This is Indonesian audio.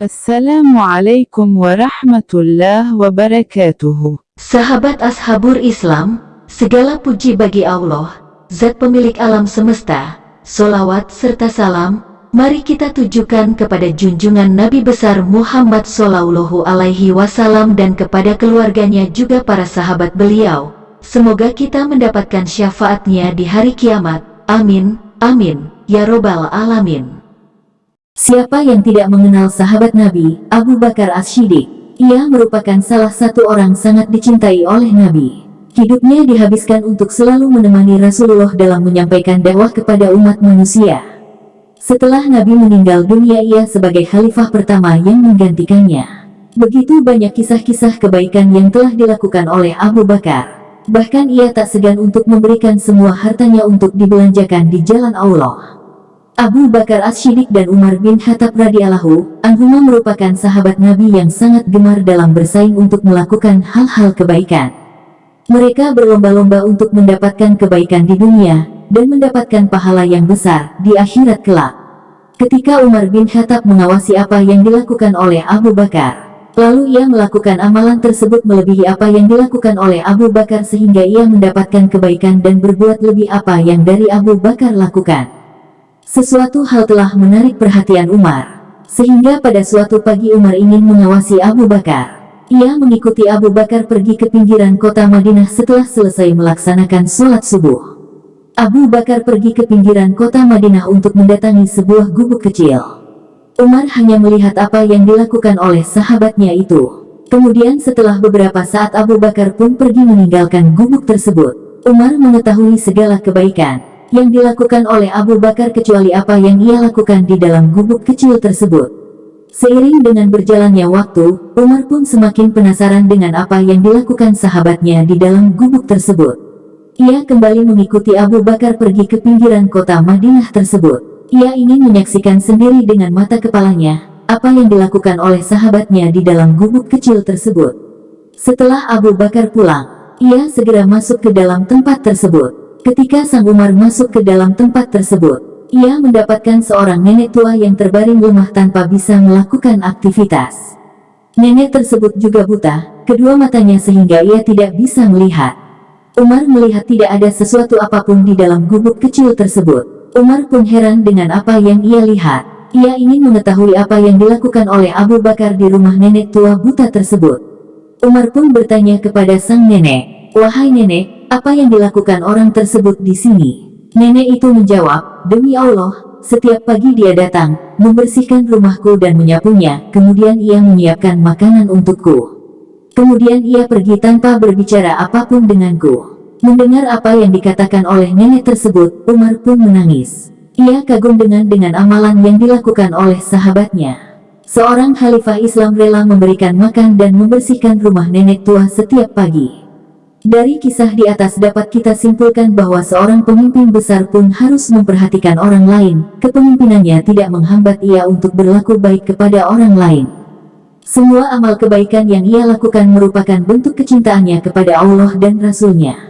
Assalamualaikum warahmatullahi wabarakatuh. Sahabat Ashabur Islam, segala puji bagi Allah, Zat pemilik alam semesta, solawat serta salam, mari kita tujukan kepada junjungan Nabi besar Muhammad Sallallahu Alaihi Wasallam dan kepada keluarganya juga para sahabat beliau. Semoga kita mendapatkan syafaatnya di hari kiamat. Amin, amin, ya robbal alamin. Siapa yang tidak mengenal sahabat Nabi, Abu Bakar As-Siddiq? Ia merupakan salah satu orang sangat dicintai oleh Nabi. Hidupnya dihabiskan untuk selalu menemani Rasulullah dalam menyampaikan dakwah kepada umat manusia. Setelah Nabi meninggal dunia ia sebagai khalifah pertama yang menggantikannya. Begitu banyak kisah-kisah kebaikan yang telah dilakukan oleh Abu Bakar. Bahkan ia tak segan untuk memberikan semua hartanya untuk dibelanjakan di jalan Allah. Abu Bakar As-Siddiq dan Umar bin Khattab radhiyallahu anhuma merupakan sahabat Nabi yang sangat gemar dalam bersaing untuk melakukan hal-hal kebaikan. Mereka berlomba-lomba untuk mendapatkan kebaikan di dunia dan mendapatkan pahala yang besar di akhirat kelak. Ketika Umar bin Khattab mengawasi apa yang dilakukan oleh Abu Bakar, lalu ia melakukan amalan tersebut melebihi apa yang dilakukan oleh Abu Bakar sehingga ia mendapatkan kebaikan dan berbuat lebih apa yang dari Abu Bakar lakukan. Sesuatu hal telah menarik perhatian Umar, sehingga pada suatu pagi Umar ingin mengawasi Abu Bakar. Ia mengikuti Abu Bakar pergi ke pinggiran kota Madinah setelah selesai melaksanakan sholat subuh. Abu Bakar pergi ke pinggiran kota Madinah untuk mendatangi sebuah gubuk kecil. Umar hanya melihat apa yang dilakukan oleh sahabatnya itu. Kemudian setelah beberapa saat Abu Bakar pun pergi meninggalkan gubuk tersebut. Umar mengetahui segala kebaikan yang dilakukan oleh Abu Bakar kecuali apa yang ia lakukan di dalam gubuk kecil tersebut. Seiring dengan berjalannya waktu, Umar pun semakin penasaran dengan apa yang dilakukan sahabatnya di dalam gubuk tersebut. Ia kembali mengikuti Abu Bakar pergi ke pinggiran kota Madinah tersebut. Ia ingin menyaksikan sendiri dengan mata kepalanya, apa yang dilakukan oleh sahabatnya di dalam gubuk kecil tersebut. Setelah Abu Bakar pulang, ia segera masuk ke dalam tempat tersebut. Ketika Sang Umar masuk ke dalam tempat tersebut, ia mendapatkan seorang nenek tua yang terbaring lemah tanpa bisa melakukan aktivitas. Nenek tersebut juga buta, kedua matanya sehingga ia tidak bisa melihat. Umar melihat tidak ada sesuatu apa pun di dalam gubuk kecil tersebut. Umar pun heran dengan apa yang ia lihat. Ia ingin mengetahui apa yang dilakukan oleh Abu Bakar di rumah nenek tua buta tersebut. Umar pun bertanya kepada sang nenek, Wahai nenek, apa yang dilakukan orang tersebut di sini? Nenek itu menjawab, demi Allah, setiap pagi dia datang, membersihkan rumahku dan menyapunya, kemudian ia menyiapkan makanan untukku. Kemudian ia pergi tanpa berbicara apa pun denganku. Mendengar apa yang dikatakan oleh nenek tersebut, Umar pun menangis. Ia kagum dengan dengan amalan yang dilakukan oleh sahabatnya. Seorang khalifah Islam rela memberikan makan dan membersihkan rumah nenek tua setiap pagi. Dari kisah di atas dapat kita simpulkan bahwa seorang pemimpin besar pun harus memperhatikan orang lain, kepemimpinannya tidak menghambat ia untuk berlaku baik kepada orang lain. Semua amal kebaikan yang ia lakukan merupakan bentuk kecintaannya kepada Allah dan Rasul-Nya.